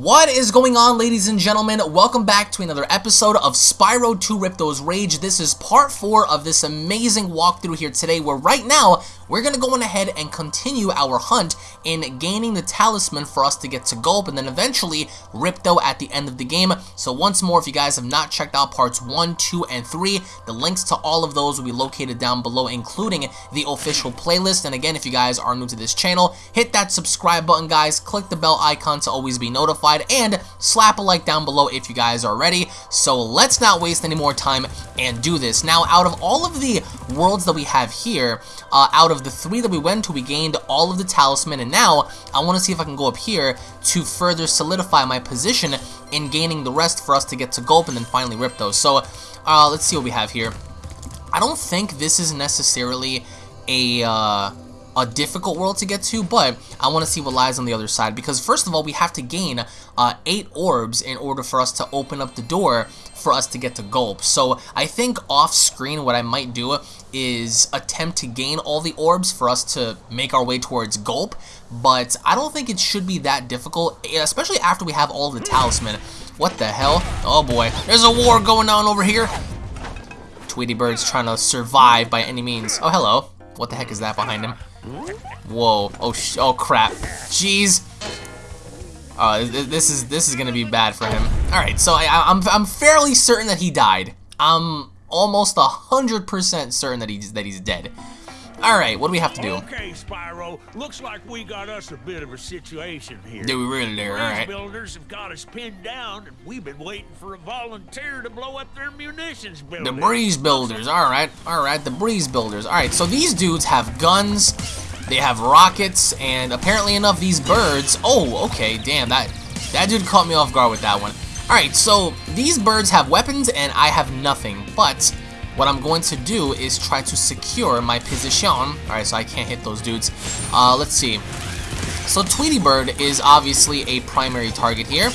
What is going on ladies and gentlemen? Welcome back to another episode of Spyro 2 Ripto's Rage. This is part 4 of this amazing walkthrough here today where right now we're going to go on ahead and continue our hunt in gaining the talisman for us to get to Gulp and then eventually Ripto at the end of the game. So once more, if you guys have not checked out parts 1, 2, and 3, the links to all of those will be located down below including the official playlist. And again, if you guys are new to this channel, hit that subscribe button guys, click the bell icon to always be notified and slap a like down below if you guys are ready. So let's not waste any more time and do this. Now, out of all of the worlds that we have here, uh, out of the three that we went to, we gained all of the talisman, and now I want to see if I can go up here to further solidify my position in gaining the rest for us to get to Gulp and then finally Ripto. So uh, let's see what we have here. I don't think this is necessarily a... Uh, a difficult world to get to, but I want to see what lies on the other side because first of all, we have to gain uh, 8 orbs in order for us to open up the door for us to get to Gulp. So I think off screen what I might do is attempt to gain all the orbs for us to make our way towards Gulp, but I don't think it should be that difficult, especially after we have all the talisman. What the hell? Oh boy, there's a war going on over here. Tweety Bird's trying to survive by any means. Oh, hello. What the heck is that behind him? Whoa. Oh, oh crap. Jeez. Uh, this is this is gonna be bad for him. All right, so I, I'm I'm fairly certain that he died. I'm almost a hundred percent certain that he's that he's dead. All right, what do we have to do? Okay, Spyro. Looks like we got us a bit of a situation here. Do we really do? All right. builders have got us pinned down, and we've been waiting for a volunteer to blow up their munitions building. The breeze builders. All right, all right. The breeze builders. All right. So these dudes have guns. They have rockets, and apparently enough, these birds. Oh, okay. Damn that. That dude caught me off guard with that one. All right. So these birds have weapons, and I have nothing. But what I'm going to do is try to secure my position. Alright, so I can't hit those dudes. Uh, let's see. So Tweety Bird is obviously a primary target here.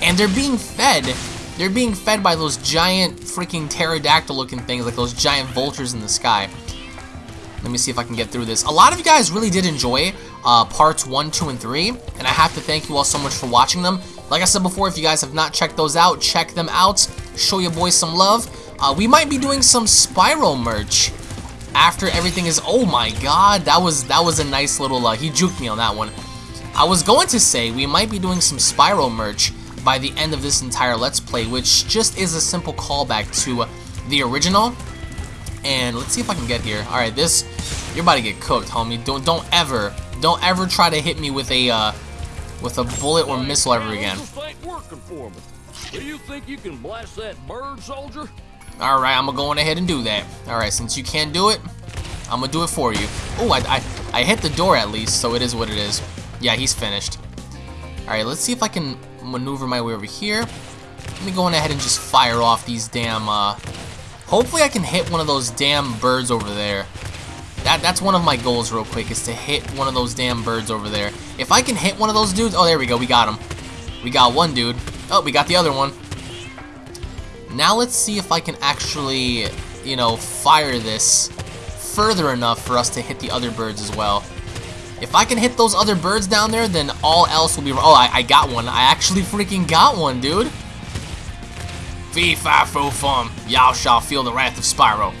And they're being fed. They're being fed by those giant freaking pterodactyl looking things, like those giant vultures in the sky. Let me see if I can get through this. A lot of you guys really did enjoy uh, parts 1, 2, and 3. And I have to thank you all so much for watching them. Like I said before, if you guys have not checked those out, check them out. Show your boys some love. Uh, we might be doing some Spyro merch after everything is. Oh my God, that was that was a nice little. Uh, he juked me on that one. I was going to say we might be doing some Spyro merch by the end of this entire Let's Play, which just is a simple callback to the original. And let's see if I can get here. All right, this you're about to get cooked, homie. Don't don't ever don't ever try to hit me with a uh, with a bullet or missile ever again. Do you think you can blast that bird, soldier? Alright, I'm gonna go on ahead and do that. Alright, since you can't do it, I'm gonna do it for you. Oh, I, I, I hit the door at least, so it is what it is. Yeah, he's finished. Alright, let's see if I can maneuver my way over here. Let me go on ahead and just fire off these damn, uh... Hopefully I can hit one of those damn birds over there. That, that's one of my goals real quick, is to hit one of those damn birds over there. If I can hit one of those dudes... Oh, there we go, we got him. We got one dude. Oh, we got the other one. Now let's see if I can actually, you know, fire this further enough for us to hit the other birds as well. If I can hit those other birds down there, then all else will be... Oh, I, I got one. I actually freaking got one, dude. Fee, fi, fo, fum. Y'all shall feel the wrath of Spyro.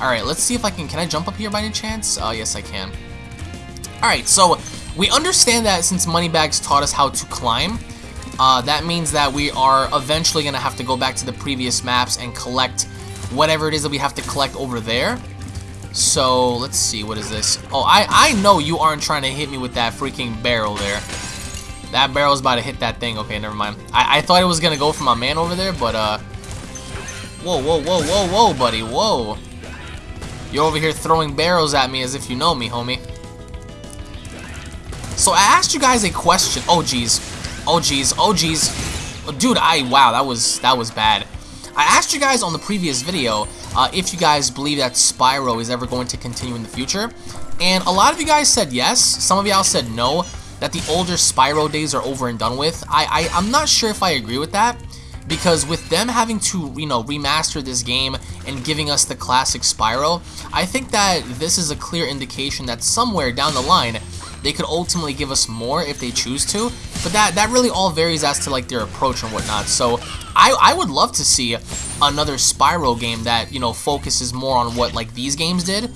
Alright, let's see if I can... Can I jump up here by any chance? Uh, yes, I can. Alright, so we understand that since Moneybags taught us how to climb, uh, that means that we are eventually going to have to go back to the previous maps and collect whatever it is that we have to collect over there. So, let's see, what is this? Oh, I, I know you aren't trying to hit me with that freaking barrel there. That barrel's about to hit that thing. Okay, never mind. I, I thought it was going to go for my man over there, but, uh... Whoa, whoa, whoa, whoa, whoa, buddy, whoa. You're over here throwing barrels at me as if you know me, homie. So I asked you guys a question. Oh, jeez. Oh jeez, oh jeez. Dude, I, wow, that was, that was bad. I asked you guys on the previous video uh, if you guys believe that Spyro is ever going to continue in the future. And a lot of you guys said yes. Some of y'all said no, that the older Spyro days are over and done with. I, I, I'm not sure if I agree with that. Because with them having to, you know, remaster this game and giving us the classic Spyro, I think that this is a clear indication that somewhere down the line, they could ultimately give us more if they choose to, but that, that really all varies as to like their approach and whatnot. So I, I would love to see another Spyro game that, you know, focuses more on what like these games did,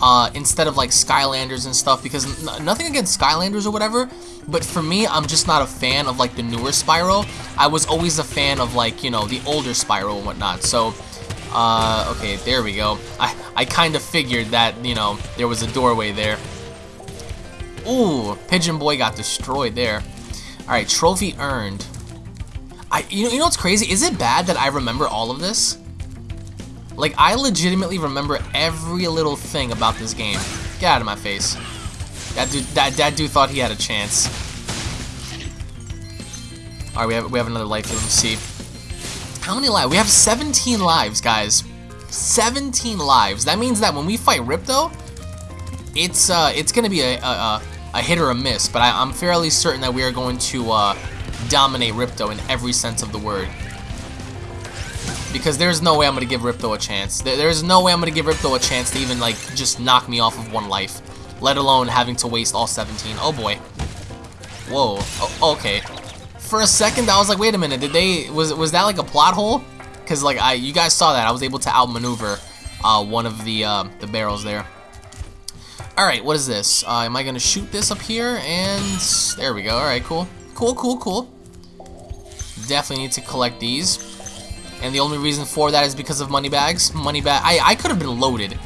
uh, instead of like Skylanders and stuff, because nothing against Skylanders or whatever, but for me, I'm just not a fan of like the newer Spyro. I was always a fan of like, you know, the older Spyro and whatnot, so... Uh, okay, there we go. I, I kind of figured that, you know, there was a doorway there. Ooh, Pigeon Boy got destroyed there. Alright, trophy earned. I, you know, you know what's crazy? Is it bad that I remember all of this? Like, I legitimately remember every little thing about this game. Get out of my face. That dude, that, that dude thought he had a chance. Alright, we have, we have another life here. Let me see. How many lives? We have 17 lives, guys. 17 lives. That means that when we fight Ripto, it's uh, it's gonna be a, a, a hit or a miss, but I, am fairly certain that we are going to uh, dominate Ripto in every sense of the word. Because there's no way I'm gonna give Ripto a chance. There, there's no way I'm gonna give Ripto a chance to even like just knock me off of one life, let alone having to waste all 17. Oh boy. Whoa. Oh, okay. For a second, I was like, wait a minute. Did they was was that like a plot hole? Because like I, you guys saw that I was able to outmaneuver uh, one of the uh, the barrels there. Alright, what is this? Uh, am I to shoot this up here? And there we go. Alright, cool. Cool, cool, cool. Definitely need to collect these. And the only reason for that is because of Moneybags. Money bag. I, I could have been loaded.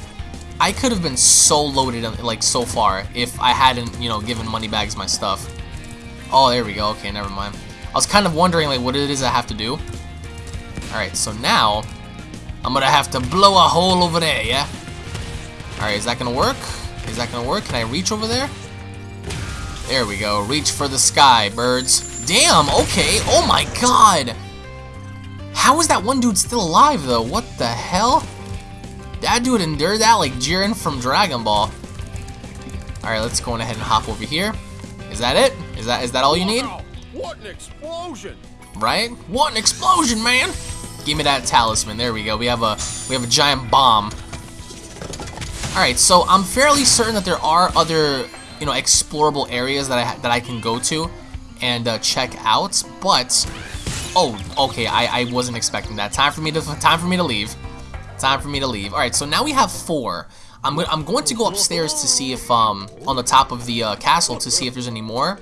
I could have been so loaded, like, so far if I hadn't, you know, given Moneybags my stuff. Oh, there we go. Okay, never mind. I was kind of wondering, like, what it is I have to do. Alright, so now, I'm gonna have to blow a hole over there, yeah? Alright, is that gonna work? Is that gonna work? Can I reach over there? There we go. Reach for the sky, birds. Damn, okay. Oh my god. How is that one dude still alive, though? What the hell? That dude endured that like Jiren from Dragon Ball. Alright, let's go ahead and hop over here. Is that it? Is that is that all you need? Wow, what an explosion! Right? What an explosion, man! Give me that talisman. There we go. We have a we have a giant bomb. Alright, so I'm fairly certain that there are other, you know, explorable areas that I, that I can go to and uh, check out, but... Oh, okay, I, I wasn't expecting that. Time for me to time for me to leave. Time for me to leave. Alright, so now we have four. I'm, I'm going to go upstairs to see if, um, on the top of the uh, castle to see if there's any more.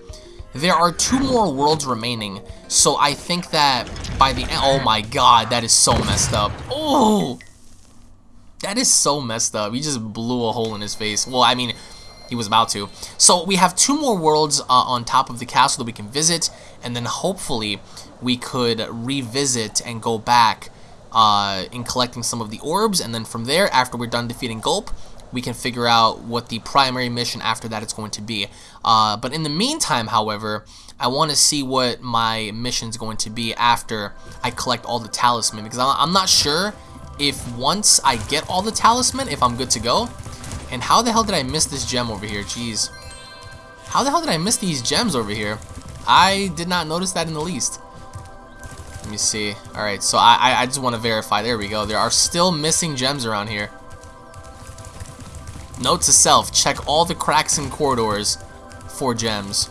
There are two more worlds remaining, so I think that by the end... Oh my god, that is so messed up. Oh! That is so messed up. He just blew a hole in his face. Well, I mean, he was about to. So we have two more worlds uh, on top of the castle that we can visit, and then hopefully we could revisit and go back uh, in collecting some of the orbs, and then from there, after we're done defeating Gulp, we can figure out what the primary mission after that is going to be. Uh, but in the meantime, however, I want to see what my mission is going to be after I collect all the talisman, because I'm not sure if once I get all the talisman, if I'm good to go. And how the hell did I miss this gem over here? Jeez. How the hell did I miss these gems over here? I did not notice that in the least. Let me see. Alright, so I, I just want to verify. There we go. There are still missing gems around here. Note to self, check all the cracks and corridors for gems.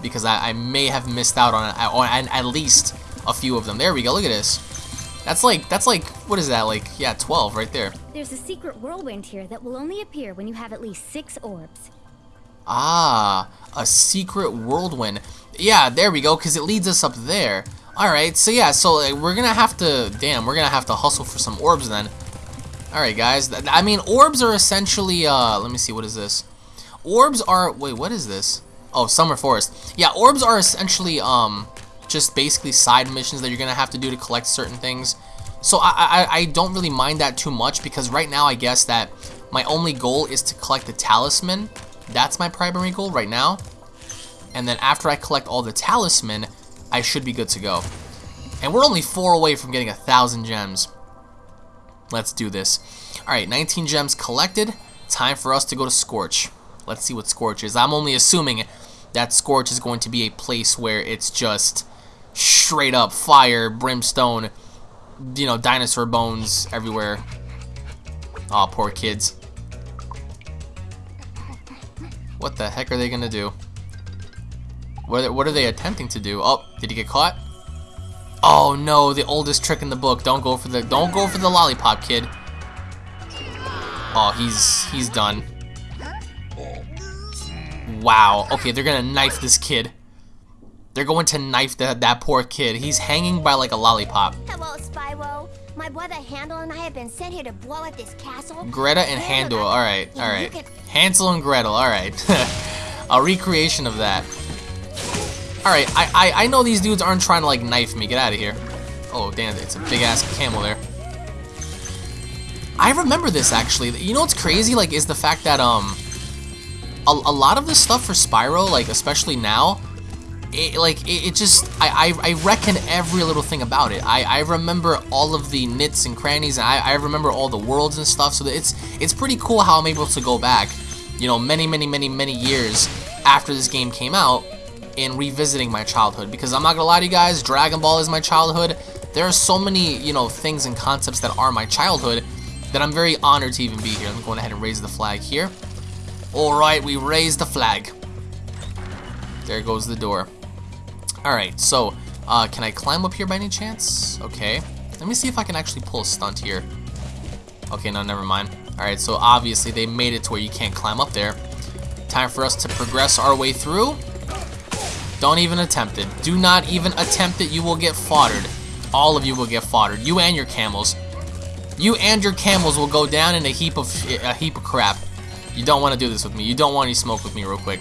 Because I, I may have missed out on, on at least a few of them. There we go. Look at this. That's like, that's like, what is that, like, yeah, 12 right there. There's a secret whirlwind here that will only appear when you have at least six orbs. Ah, a secret whirlwind. Yeah, there we go, because it leads us up there. Alright, so yeah, so like, we're gonna have to, damn, we're gonna have to hustle for some orbs then. Alright, guys, I mean, orbs are essentially, uh, let me see, what is this? Orbs are, wait, what is this? Oh, Summer Forest. Yeah, orbs are essentially, um, just basically side missions that you're gonna have to do to collect certain things. So I, I, I don't really mind that too much because right now I guess that my only goal is to collect the talisman. That's my primary goal right now. And then after I collect all the talisman, I should be good to go. And we're only four away from getting a thousand gems. Let's do this. Alright, 19 gems collected. Time for us to go to Scorch. Let's see what Scorch is. I'm only assuming that Scorch is going to be a place where it's just straight up fire, brimstone, you know, dinosaur bones everywhere. Aw, oh, poor kids. What the heck are they gonna do? What are, what are they attempting to do? Oh, did he get caught? Oh no, the oldest trick in the book. Don't go for the don't go for the lollipop, kid. Oh, he's he's done. Wow. Okay, they're gonna knife this kid. They're going to knife the, that poor kid. He's hanging by like a lollipop. Hello, Spyro. My brother Handel and I have been sent here to blow up this castle. Greta and Handel. All right, all right. Hansel and Gretel. All right. a recreation of that. All right. I, I I know these dudes aren't trying to like knife me. Get out of here. Oh damn! It's a big ass camel there. I remember this actually. You know what's crazy? Like, is the fact that um, a, a lot of this stuff for Spyro, like especially now, it, like it, it just I, I, I reckon every little thing about it. I, I remember all of the nits and crannies, and I, I remember all the worlds and stuff. So it's it's pretty cool how I'm able to go back, you know, many many many many years after this game came out, and revisiting my childhood. Because I'm not gonna lie to you guys, Dragon Ball is my childhood. There are so many you know things and concepts that are my childhood that I'm very honored to even be here. I'm going ahead and raise the flag here. All right, we raise the flag. There goes the door. Alright, so, uh, can I climb up here by any chance? Okay. Let me see if I can actually pull a stunt here. Okay, no, never mind. Alright, so obviously they made it to where you can't climb up there. Time for us to progress our way through. Don't even attempt it. Do not even attempt it. You will get foddered. All of you will get foddered. You and your camels. You and your camels will go down in a heap of a heap of crap. You don't want to do this with me. You don't want any smoke with me real quick.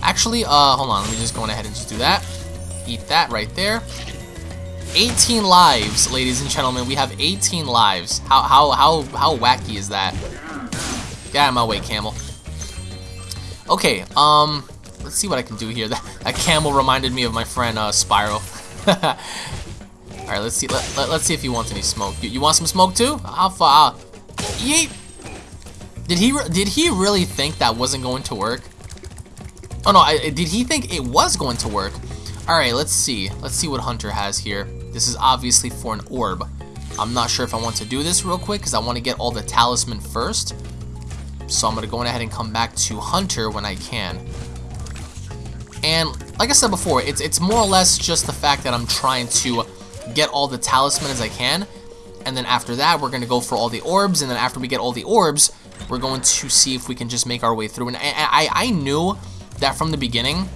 Actually, uh, hold on. Let me just go ahead and just do that. Eat that right there. 18 lives, ladies and gentlemen. We have 18 lives. How how how how wacky is that? Get out of my way, camel. Okay, um, let's see what I can do here. That, that camel reminded me of my friend uh, Spyro. All right, let's see. Let, let, us see if he wants any smoke. You, you want some smoke too? How far? Uh, yeet. Did he did he really think that wasn't going to work? Oh no, I, did he think it was going to work? Alright, let's see. Let's see what Hunter has here. This is obviously for an orb. I'm not sure if I want to do this real quick because I want to get all the talisman first. So I'm going to go ahead and come back to Hunter when I can. And like I said before, it's, it's more or less just the fact that I'm trying to get all the talisman as I can. And then after that, we're going to go for all the orbs. And then after we get all the orbs, we're going to see if we can just make our way through. And I, I, I knew that from the beginning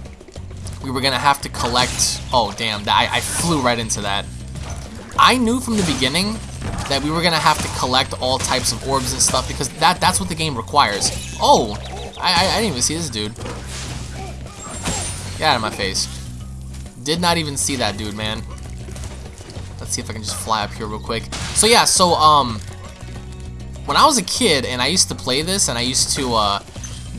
we were gonna have to collect. Oh damn! I, I flew right into that. I knew from the beginning that we were gonna have to collect all types of orbs and stuff because that that's what the game requires. Oh, I, I, I didn't even see this dude. Get out of my face. Did not even see that dude, man. Let's see if I can just fly up here real quick. So yeah, so um, when I was a kid and I used to play this and I used to uh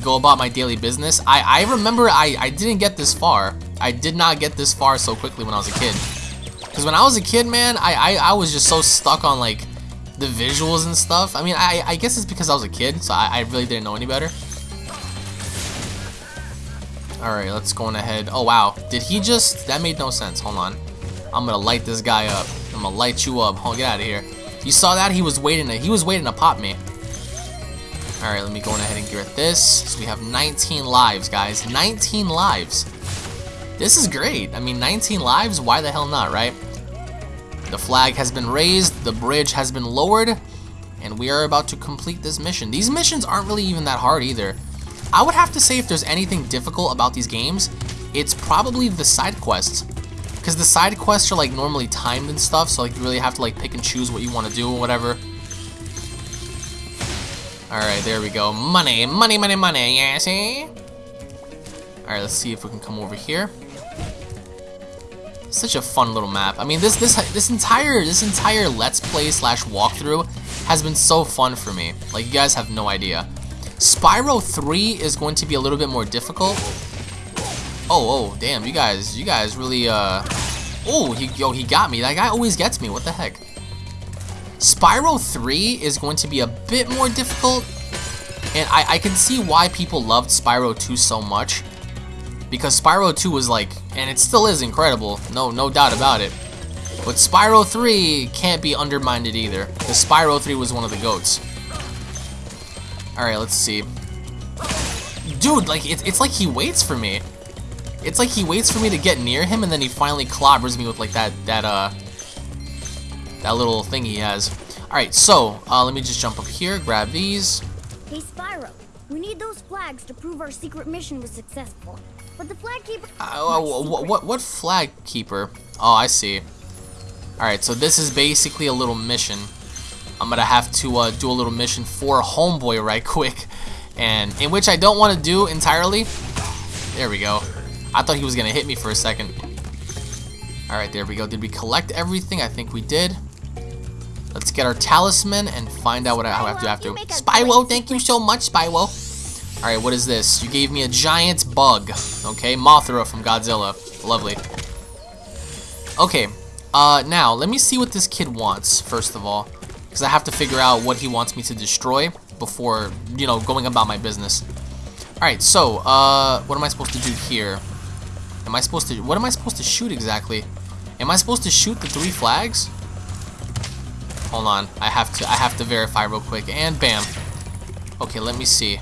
go about my daily business. I, I remember I, I didn't get this far. I did not get this far so quickly when I was a kid. Because when I was a kid, man, I, I, I was just so stuck on, like, the visuals and stuff. I mean, I, I guess it's because I was a kid, so I, I really didn't know any better. Alright, let's go on ahead. Oh, wow. Did he just... That made no sense. Hold on. I'm gonna light this guy up. I'm gonna light you up. Hold, get out of here. You saw that? He was waiting to... He was waiting to pop me. Alright, let me go ahead and get this. So we have 19 lives, guys. 19 lives. This is great. I mean, 19 lives, why the hell not, right? The flag has been raised, the bridge has been lowered, and we are about to complete this mission. These missions aren't really even that hard either. I would have to say if there's anything difficult about these games, it's probably the side quests. Because the side quests are like normally timed and stuff, so like you really have to like pick and choose what you want to do or whatever. Alright, there we go. Money, money, money, money, yeah, see? Alright, let's see if we can come over here. Such a fun little map. I mean, this this this entire this entire Let's Play slash walkthrough has been so fun for me. Like, you guys have no idea. Spyro 3 is going to be a little bit more difficult. Oh, oh, damn, you guys, you guys really, uh... Oh, he, yo, he got me. That guy always gets me. What the heck? Spyro 3 is going to be a bit more difficult, and I, I can see why people loved Spyro 2 so much, because Spyro 2 was like, and it still is incredible, no, no doubt about it, but Spyro 3 can't be undermined either, because Spyro 3 was one of the GOATs. Alright, let's see. dude, like, it, it's like he waits for me. It's like he waits for me to get near him, and then he finally clobbers me with, like, that, that, uh, that little thing he has. Alright, so, uh, let me just jump up here, grab these. Hey, Spyro. We need those flags to prove our secret mission was successful. But the flag keeper. Uh, what, what, what flag keeper? Oh, I see. Alright, so this is basically a little mission. I'm gonna have to uh, do a little mission for Homeboy right quick. And in which I don't want to do entirely. There we go. I thought he was gonna hit me for a second. Alright, there we go. Did we collect everything? I think we did. Let's get our talisman and find out what I have to do after. Spyro, thank you so much, Spyro. Alright, what is this? You gave me a giant bug. Okay, Mothra from Godzilla. Lovely. Okay, uh, now, let me see what this kid wants, first of all. Because I have to figure out what he wants me to destroy before, you know, going about my business. Alright, so, uh, what am I supposed to do here? Am I supposed to, what am I supposed to shoot exactly? Am I supposed to shoot the three flags? Hold on, I have to, I have to verify real quick, and bam. Okay, let me see.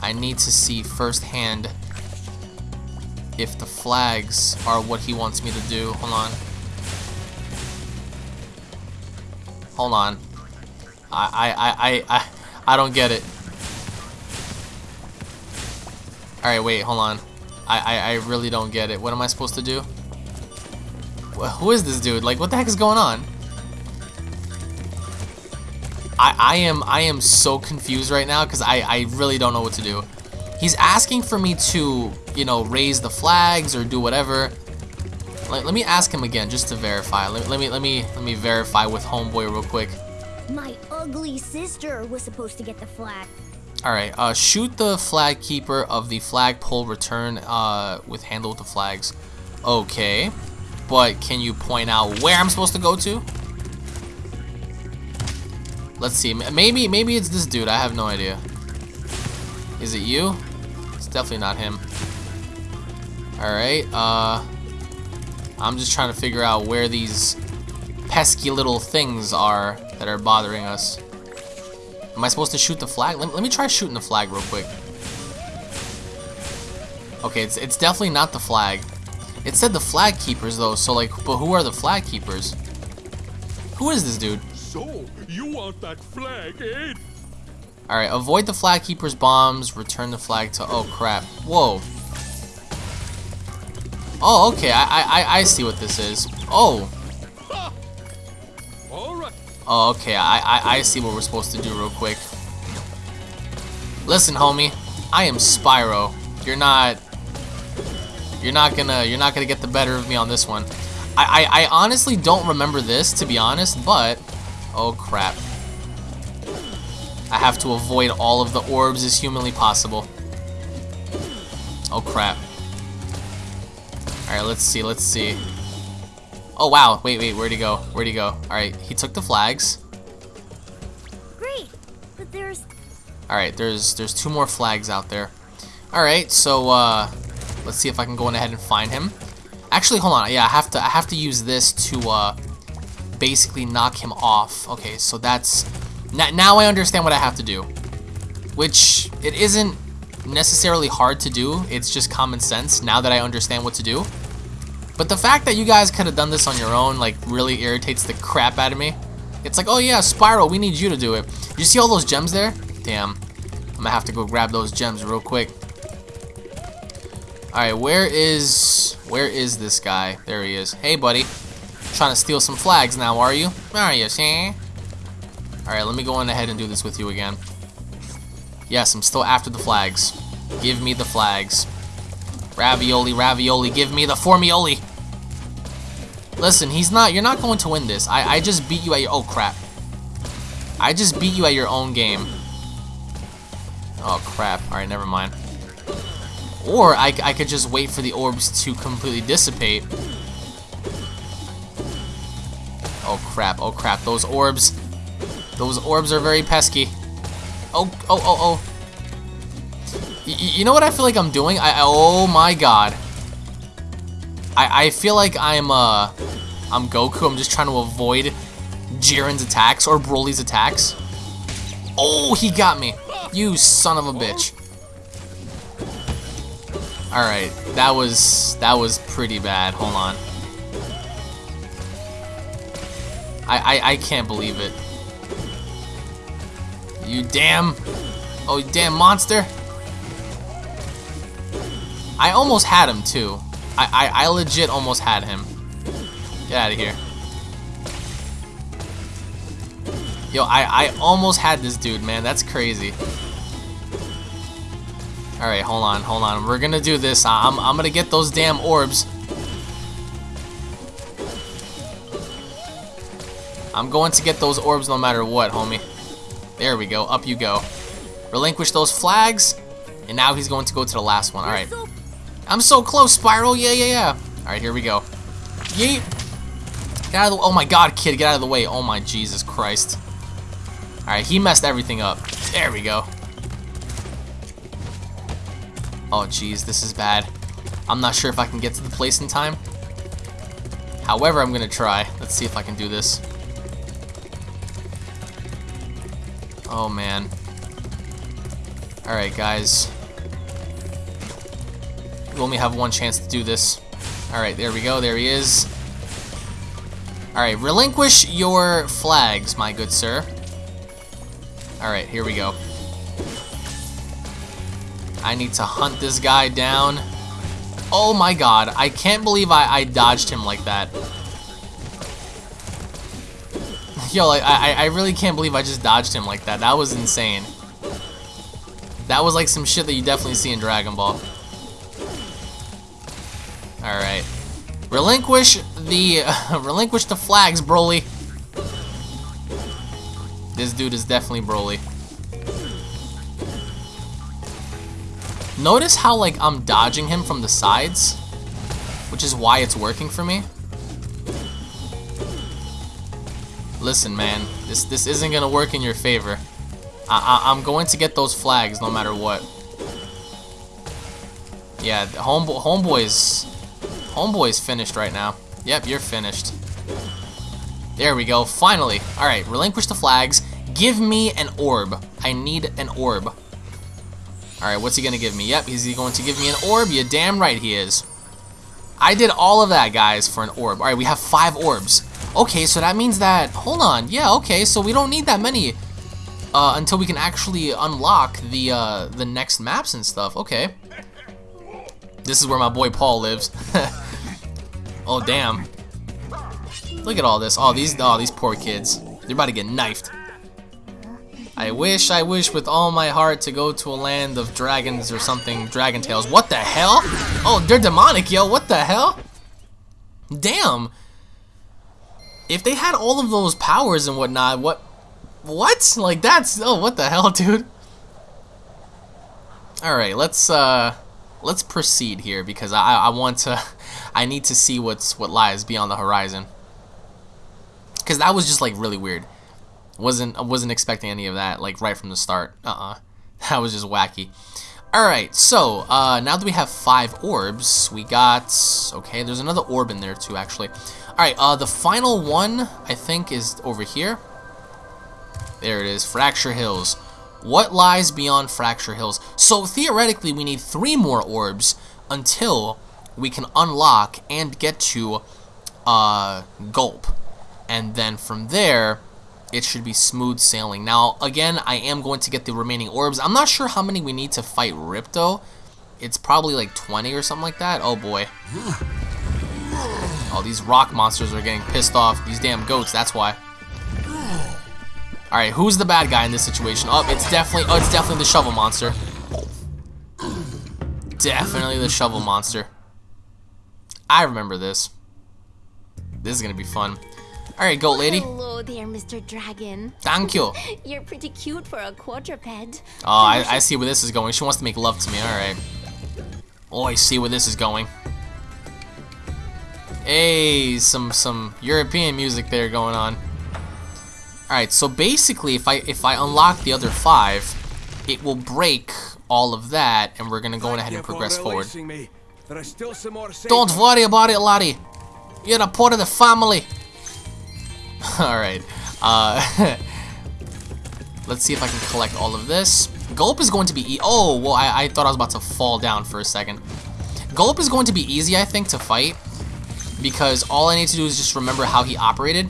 I need to see firsthand if the flags are what he wants me to do. Hold on. Hold on. I I I I I, don't get it. Alright, wait, hold on. I, I, I really don't get it. What am I supposed to do? Who is this dude? Like, what the heck is going on? I, I am I am so confused right now because I, I really don't know what to do. He's asking for me to, you know, raise the flags or do whatever. Let, let me ask him again just to verify. Let, let me let me let me verify with homeboy real quick. My ugly sister was supposed to get the flag. All right, uh, shoot the flag keeper of the flagpole return uh, with Handel with the flags. Okay, but can you point out where I'm supposed to go to? Let's see. Maybe maybe it's this dude. I have no idea. Is it you? It's definitely not him. Alright, uh... I'm just trying to figure out where these pesky little things are that are bothering us. Am I supposed to shoot the flag? Let, let me try shooting the flag real quick. Okay, it's, it's definitely not the flag. It said the flag keepers though, so like, but who are the flag keepers? Who is this dude? So, you want that flag, eh? Alright, avoid the flag keeper's bombs, return the flag to... Oh, crap. Whoa. Oh, okay, I, I, I see what this is. Oh. Oh, okay, I, I, I see what we're supposed to do real quick. Listen, homie, I am Spyro. You're not... You're not gonna, you're not gonna get the better of me on this one. I, I, I honestly don't remember this, to be honest, but... Oh, crap. I have to avoid all of the orbs as humanly possible. Oh, crap. Alright, let's see, let's see. Oh, wow. Wait, wait, where'd he go? Where'd he go? Alright, he took the flags. Great, but there's. Alright, there's there's two more flags out there. Alright, so, uh, let's see if I can go on ahead and find him. Actually, hold on. Yeah, I have to I have to use this to, uh, basically knock him off. Okay, so that's... Now I understand what I have to do. Which, it isn't necessarily hard to do. It's just common sense now that I understand what to do. But the fact that you guys could have done this on your own, like, really irritates the crap out of me. It's like, oh yeah, Spyro, we need you to do it. You see all those gems there? Damn. I'm gonna have to go grab those gems real quick. Alright, where is... Where is this guy? There he is. Hey, buddy. Trying to steal some flags now, are you? Are you, see? Alright, let me go on ahead and do this with you again. Yes, I'm still after the flags. Give me the flags. Ravioli, ravioli, give me the formioli. Listen, he's not, you're not going to win this. I, I just beat you at your, oh crap. I just beat you at your own game. Oh crap, alright, never mind. Or I, I could just wait for the orbs to completely dissipate. Oh crap, oh crap, those orbs, those orbs are very pesky. Oh, oh, oh, oh. Y you know what I feel like I'm doing? I, oh my god. I, I feel like I'm, uh, I'm Goku. I'm just trying to avoid Jiren's attacks or Broly's attacks. Oh, he got me. You son of a bitch. Alright, that was that was pretty bad. Hold on. I, I I can't believe it. You damn Oh you damn monster. I almost had him too. I, I, I legit almost had him. Get out of here. Yo, I, I almost had this dude, man. That's crazy. Alright, hold on, hold on. We're gonna do this. I'm, I'm gonna get those damn orbs. I'm going to get those orbs no matter what, homie. There we go. Up you go. Relinquish those flags. And now he's going to go to the last one. Alright. I'm so close, Spyro. Yeah, yeah, yeah. Alright, here we go. Yeet. Get out of the Oh my god, kid. Get out of the way. Oh my Jesus Christ. Alright, he messed everything up. There we go. Oh jeez, this is bad. I'm not sure if I can get to the place in time. However, I'm gonna try. Let's see if I can do this. Oh man. Alright guys. We only have one chance to do this. Alright, there we go. There he is. Alright, relinquish your flags, my good sir. Alright, here we go. I need to hunt this guy down. Oh my god, I can't believe I, I dodged him like that. Yo, like, I, I really can't believe I just dodged him like that. That was insane. That was like some shit that you definitely see in Dragon Ball. Alright. Relinquish the uh, relinquish the flags, Broly. This dude is definitely Broly. Notice how like I'm dodging him from the sides, which is why it's working for me. Listen, man, this this isn't gonna work in your favor. I, I I'm going to get those flags no matter what. Yeah, homeboy homeboy's homeboy's finished right now. Yep, you're finished. There we go. Finally. All right, relinquish the flags. Give me an orb. I need an orb. Alright, what's he gonna give me? Yep, is he going to give me an orb? You damn right he is. I did all of that, guys, for an orb. Alright, we have five orbs. Okay, so that means that... Hold on. Yeah, okay, so we don't need that many uh, until we can actually unlock the, uh, the next maps and stuff. Okay. This is where my boy Paul lives. oh, damn. Look at all this. Oh, these, oh, these poor kids. They're about to get knifed. I wish, I wish with all my heart to go to a land of dragons or something, dragon tails. What the hell? Oh, they're demonic, yo. What the hell? Damn. If they had all of those powers and whatnot, what? What? Like that's, oh, what the hell, dude? Alright, let's, uh, let's proceed here because I, I want to, I need to see what's, what lies beyond the horizon. Because that was just, like, really weird. Wasn't wasn't expecting any of that like right from the start. Uh-uh. That was just wacky. Alright, so uh, now that we have five orbs, we got... Okay, there's another orb in there too, actually. Alright, uh, the final one, I think, is over here. There it is, Fracture Hills. What lies beyond Fracture Hills? So, theoretically, we need three more orbs until we can unlock and get to uh, Gulp. And then from there, it should be smooth sailing. Now, again, I am going to get the remaining orbs. I'm not sure how many we need to fight Ripto. It's probably like 20 or something like that. Oh boy. Oh, these rock monsters are getting pissed off. These damn goats, that's why. Alright, who's the bad guy in this situation? Oh, it's definitely, oh, it's definitely the shovel monster. Definitely the shovel monster. I remember this. This is gonna be fun. Alright, goat lady. Hello there, Mr. Dragon. Thank you. You're pretty cute for a quadruped. Oh, I, I see where this is going. She wants to make love to me. Alright. Oh, I see where this is going. Hey, some some European music there going on. Alright, so basically if I if I unlock the other five, it will break all of that and we're gonna go ahead and progress forward. Don't worry about it, laddie. You're a part of the family. Alright. Uh, let's see if I can collect all of this. Gulp is going to be... E oh, well, I, I thought I was about to fall down for a second. Gulp is going to be easy, I think, to fight. Because all I need to do is just remember how he operated.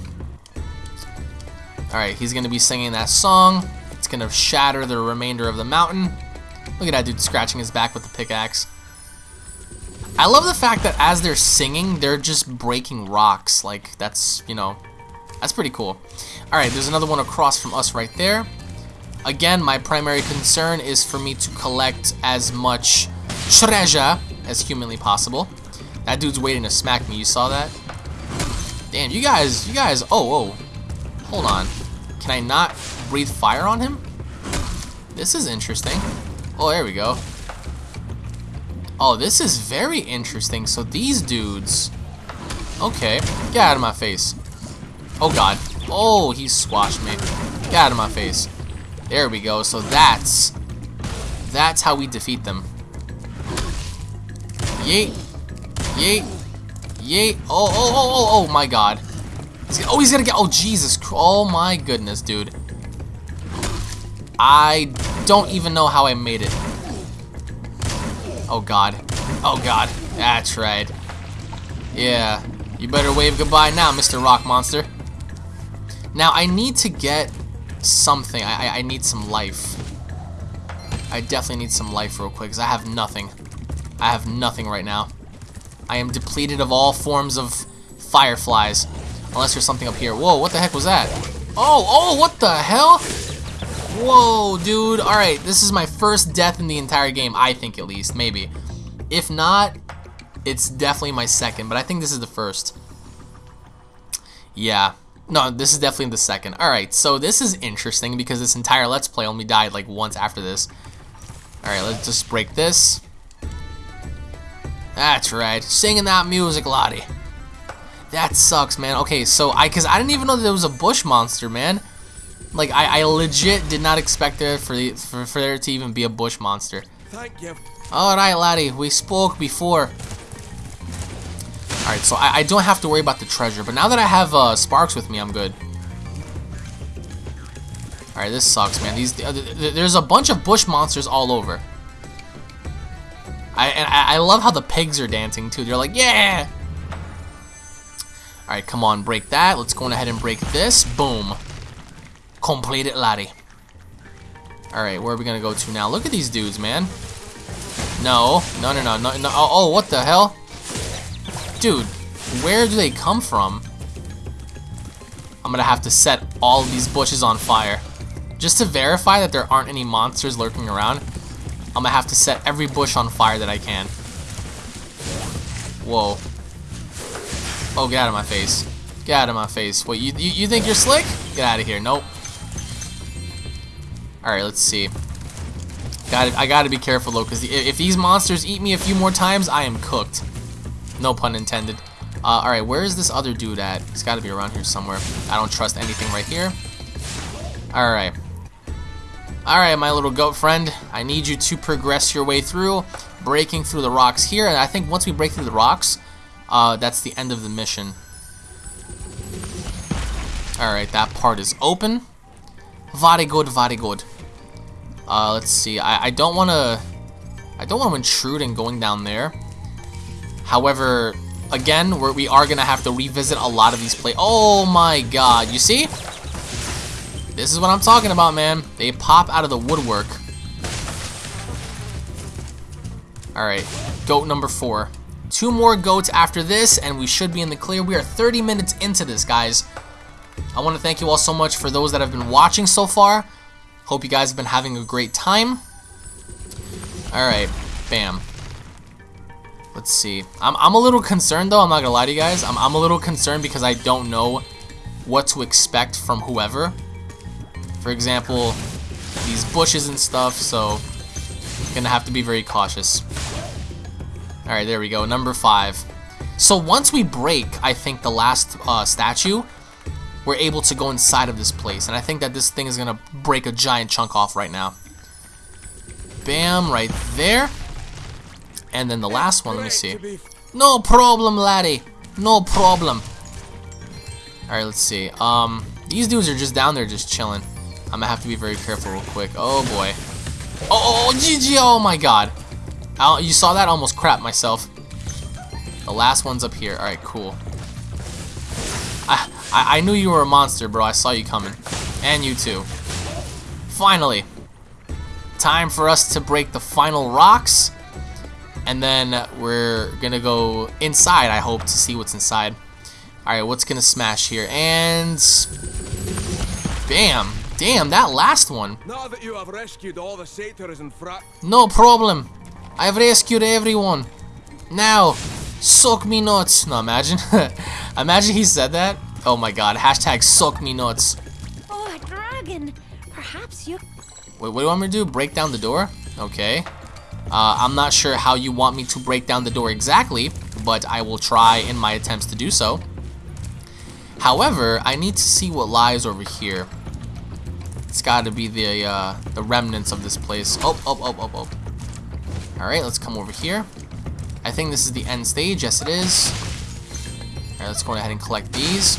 Alright, he's going to be singing that song. It's going to shatter the remainder of the mountain. Look at that dude scratching his back with the pickaxe. I love the fact that as they're singing, they're just breaking rocks. Like, that's, you know, that's pretty cool. Alright, there's another one across from us right there. Again, my primary concern is for me to collect as much treasure as humanly possible. That dude's waiting to smack me. You saw that? Damn, you guys, you guys, oh, oh. Hold on. Can I not breathe fire on him? This is interesting. Oh, there we go. Oh, this is very interesting. So these dudes... Okay, get out of my face. Oh, God. Oh, he squashed me. Get out of my face. There we go. So that's... That's how we defeat them. Yeet. Yeet. Yeet. Oh, oh, oh, oh, oh, my God. He's oh, he's gonna get... Oh, Jesus. Oh, my goodness, dude. I don't even know how I made it. Oh, God. Oh, God. That's right. Yeah. You better wave goodbye now, Mr. Rock Monster. Now, I need to get something. I, I, I need some life. I definitely need some life real quick, because I have nothing. I have nothing right now. I am depleted of all forms of fireflies. Unless there's something up here. Whoa, what the heck was that? Oh, oh, what the hell? Whoa, dude. Alright, this is my first death in the entire game, I think at least. Maybe. If not, it's definitely my second, but I think this is the first. Yeah. No, this is definitely the second. Alright, so this is interesting because this entire Let's Play only died like once after this. Alright, let's just break this. That's right. Singing that music, Lottie. That sucks, man. Okay, so I, cause I didn't even know that there was a bush monster, man. Like I, I legit did not expect there for, the, for for there to even be a bush monster. Thank you. All right, laddie. We spoke before. All right, so I, I don't have to worry about the treasure, but now that I have uh, Sparx with me, I'm good. All right, this sucks, man. These uh, there's a bunch of bush monsters all over. I and I, I love how the pigs are dancing too. They're like, yeah. All right, come on, break that. Let's go ahead and break this. Boom. Complete it, laddie. Alright, where are we gonna go to now? Look at these dudes, man. No, no, no, no, no, no. Oh, oh, what the hell? Dude, where do they come from? I'm gonna have to set all these bushes on fire. Just to verify that there aren't any monsters lurking around, I'm gonna have to set every bush on fire that I can. Whoa. Oh, get out of my face. Get out of my face. Wait, you, you, you think you're slick? Get out of here. Nope. Alright, let's see. Got I gotta be careful though, because if these monsters eat me a few more times, I am cooked. No pun intended. Uh, Alright, where is this other dude at? He's gotta be around here somewhere. I don't trust anything right here. Alright. Alright, my little goat friend. I need you to progress your way through, breaking through the rocks here. And I think once we break through the rocks, uh, that's the end of the mission. Alright, that part is open. Very good, very good. Uh, let's see. I, I don't want to... I don't want to intrude in going down there. However, again, we're, we are going to have to revisit a lot of these play. Oh my god. You see? This is what I'm talking about, man. They pop out of the woodwork. Alright. Goat number four. Two more goats after this, and we should be in the clear. We are 30 minutes into this, guys. I want to thank you all so much for those that have been watching so far. Hope you guys have been having a great time. Alright, bam. Let's see. I'm, I'm a little concerned though, I'm not gonna lie to you guys. I'm, I'm a little concerned because I don't know what to expect from whoever. For example, these bushes and stuff, so gonna have to be very cautious. Alright, there we go, number five. So once we break, I think, the last uh, statue, we're able to go inside of this place. And I think that this thing is to break a giant chunk off right now. Bam, right there. And then the last one, let me see. No problem, laddie. No problem. Alright, let's see. Um, These dudes are just down there just chilling. I'm gonna have to be very careful real quick. Oh, boy. Oh, oh, GG, oh, oh my god. I, you saw that? Almost crap myself. The last one's up here. Alright, cool. I, I, I knew you were a monster, bro. I saw you coming. And you too. Finally. Time for us to break the final rocks. And then we're gonna go inside, I hope, to see what's inside. Alright, what's gonna smash here? And... Bam! Damn, that last one. Now that you have rescued all the satyrs and frat, No problem. I've rescued everyone. Now, suck me nuts. No, imagine. imagine he said that. Oh my god. Hashtag suck me nuts. Oh, a dragon! Perhaps you. Wait, what do you want me to do? Break down the door? Okay. Uh, I'm not sure how you want me to break down the door exactly, but I will try in my attempts to do so. However, I need to see what lies over here. It's got to be the uh, the remnants of this place. Oh, oh, oh, oh, oh. All right, let's come over here. I think this is the end stage. Yes, it is. All right, let's go ahead and collect these.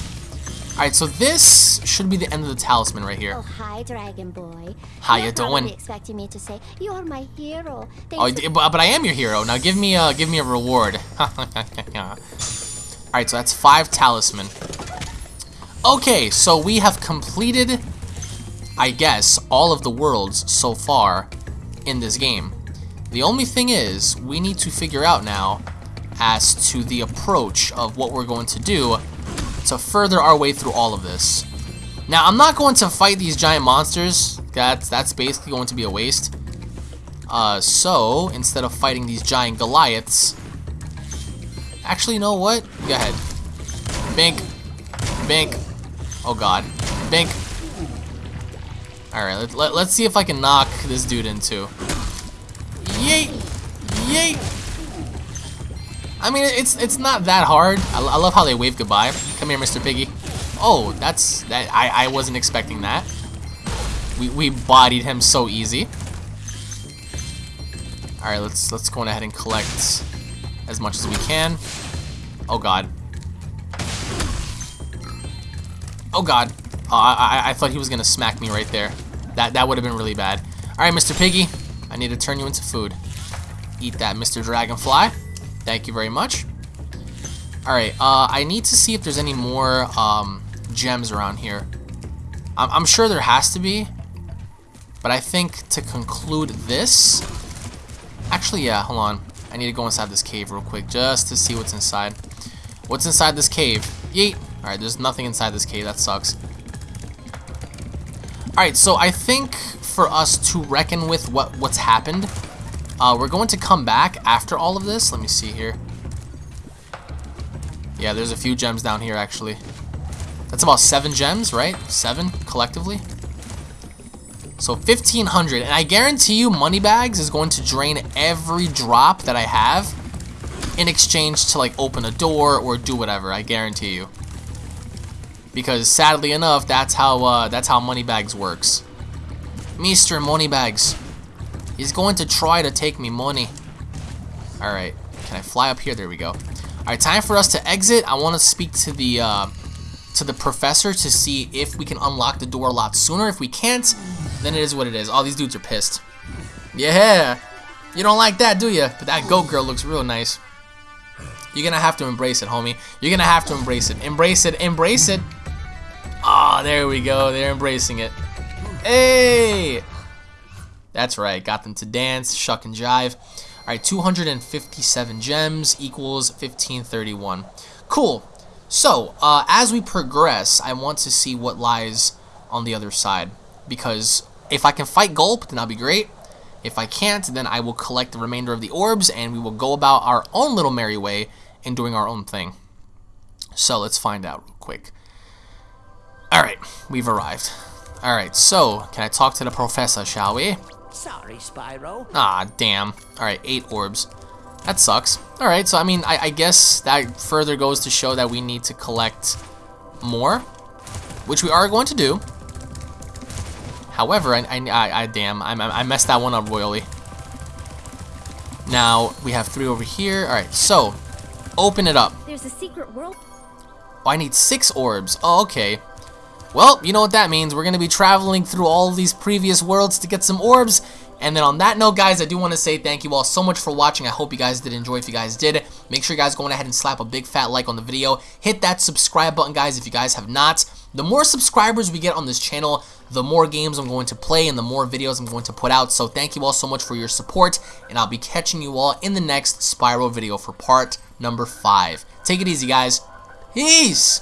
All right, so this should be the end of the talisman right here. Oh, hi, Dragon Boy. How You're you doing? expecting me to say, you're my hero. Oh, Thanks d- but, but I am your hero. Now give me a give me a reward. All right, so that's five talisman. Okay, so we have completed, I guess, all of the worlds so far in this game. The only thing is, we need to figure out now as to the approach of what we're going to do to further our way through all of this. Now, I'm not going to fight these giant monsters. That's that's basically going to be a waste. Uh, so, instead of fighting these giant Goliaths... Actually, you know what? Go ahead. Bink. Bink. Oh god. Bink. Alright, let, let, let's see if I can knock this dude into. Yeet! Yeet! I mean, it's it's not that hard. I, I love how they wave goodbye. Come here, Mr. Piggy. Oh, that's... that. I, I wasn't expecting that. We, we bodied him so easy. Alright, let's let's go on ahead and collect as much as we can. Oh god. Oh god. Oh, I, I, I thought he was gonna smack me right there. That that would have been really bad. Alright, Mr. Piggy. I need to turn you into food. Eat that, Mr. Dragonfly. Thank you very much. Alright, uh, I need to see if there's any more um, gems around here. I'm, I'm sure there has to be. But I think to conclude this... Actually, yeah, hold on. I need to go inside this cave real quick just to see what's inside. What's inside this cave? Yeet! Alright, there's nothing inside this cave. That sucks. Alright, so I think for us to reckon with what what's happened, uh, we're going to come back after all of this. Let me see here. Yeah, there's a few gems down here, actually. That's about seven gems, right? Seven, collectively. So 1,500, and I guarantee you Moneybags is going to drain every drop that I have in exchange to like open a door or do whatever. I guarantee you. Because sadly enough, that's how uh, that's how Moneybags works. Mr. Moneybags, he's going to try to take me money. All right, can I fly up here? There we go. All right, time for us to exit. I want to speak to the uh, to the professor to see if we can unlock the door a lot sooner. If we can't, then it is what it is. All these dudes are pissed. Yeah, you don't like that, do you? But that goat girl looks real nice. You're gonna have to embrace it, homie. You're gonna have to embrace it. Embrace it. Embrace it. Ah, oh, there we go. They're embracing it. Hey! That's right. Got them to dance, shuck and jive. All right, 257 gems equals 1531. Cool. So, uh, as we progress, I want to see what lies on the other side. Because if I can fight Gulp, then that'll be great. If I can't, then I will collect the remainder of the orbs, and we will go about our own little merry way in doing our own thing. So, let's find out real quick. Alright, we've arrived. Alright, so, can I talk to the professor, shall we? Sorry, Spyro. Ah, damn. Alright, eight orbs. That sucks. Alright, so I mean, I, I, guess that further goes to show that we need to collect more, which we are going to do. However, I, I, I damn, I, I messed that one up royally. Now, we have three over here. Alright, so, open it up. There's a secret world. Oh, I need six orbs. Oh, okay. Well, you know what that means. We're going to be traveling through all these previous worlds to get some orbs. And then on that note, guys, I do want to say thank you all so much for watching. I hope you guys did enjoy. If you guys did, Make sure you guys go ahead and slap a big fat like on the video. Hit that subscribe button, guys, if you guys have not. The more subscribers we get on this channel, the more games I'm going to play and the more videos I'm going to put out. So thank you all so much for your support, and I'll be catching you all in the next Spyro video for part number 5. Take it easy, guys. Peace!